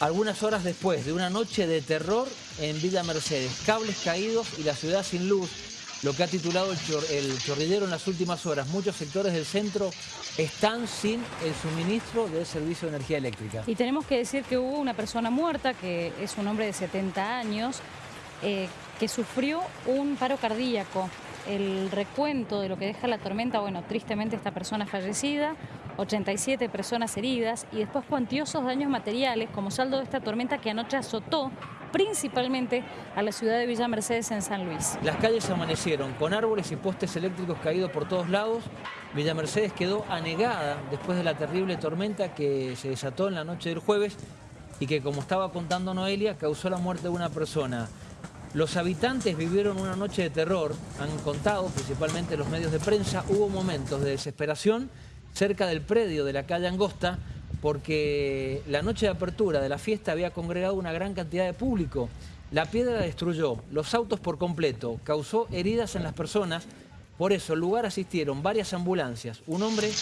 Algunas horas después de una noche de terror en Villa Mercedes, cables caídos y la ciudad sin luz, lo que ha titulado el, chor chorrillero en las últimas horas. Muchos sectores del centro están sin el suministro del servicio de energía eléctrica. Y tenemos que decir que hubo una persona muerta, que es un hombre de 70 años, eh, que sufrió un paro cardíaco. El recuento de lo que deja la tormenta, bueno, tristemente esta persona fallecida, 87 personas heridas y después cuantiosos daños materiales como saldo de esta tormenta que anoche azotó principalmente a la ciudad de Villa Mercedes en San Luis. Las calles amanecieron con árboles y postes eléctricos caídos por todos lados. Villa Mercedes quedó anegada después de la terrible tormenta que se desató en la noche del jueves y que, como estaba contando Noelia, causó la muerte de una persona. Los habitantes vivieron una noche de terror, han contado, principalmente los medios de prensa, hubo momentos de desesperación cerca del predio de la calle Angosta, porque la noche de apertura de la fiesta había congregado una gran cantidad de público. La piedra destruyó los autos por completo, causó heridas en las personas, por eso al lugar asistieron varias ambulancias. Un hombre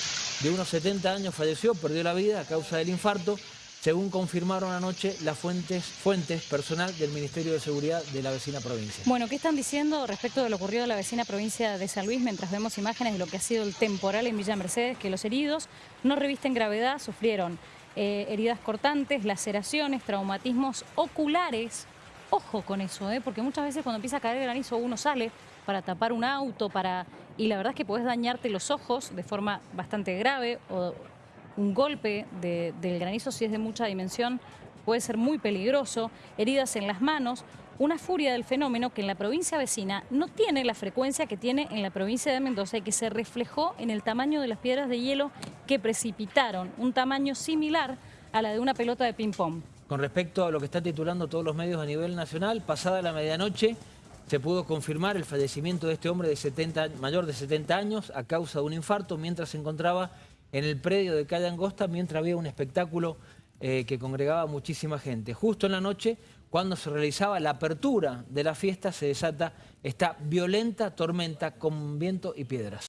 de unos 70 años falleció, perdió la vida a causa del infarto, según confirmaron anoche las fuentes, fuentes personal del Ministerio de Seguridad de la vecina provincia. Bueno, ¿qué están diciendo respecto de lo ocurrido en la vecina provincia de San Luis mientras vemos imágenes de lo que ha sido el temporal en Villa Mercedes? Que los heridos no revisten gravedad, sufrieron eh, heridas cortantes, laceraciones, traumatismos oculares. Ojo con eso, ¿eh? porque muchas veces cuando empieza a caer granizo uno sale para tapar un auto, para y la verdad es que puedes dañarte los ojos de forma bastante grave o un golpe del granizo, si es de mucha dimensión, puede ser muy peligroso, heridas en las manos, una furia del fenómeno que en la provincia vecina no tiene la frecuencia que tiene en la provincia de Mendoza y que se reflejó en el tamaño de las piedras de hielo que precipitaron, un tamaño similar a la de una pelota de ping-pong. Con respecto a lo que están titulando todos los medios a nivel nacional, pasada la medianoche se pudo confirmar el fallecimiento de este hombre de 70, mayor de 70 años a causa de un infarto mientras se encontraba en el predio de Calle Angosta mientras había un espectáculo eh, que congregaba muchísima gente. Justo en la noche, cuando se realizaba la apertura de la fiesta, se desata esta violenta tormenta con viento y piedras.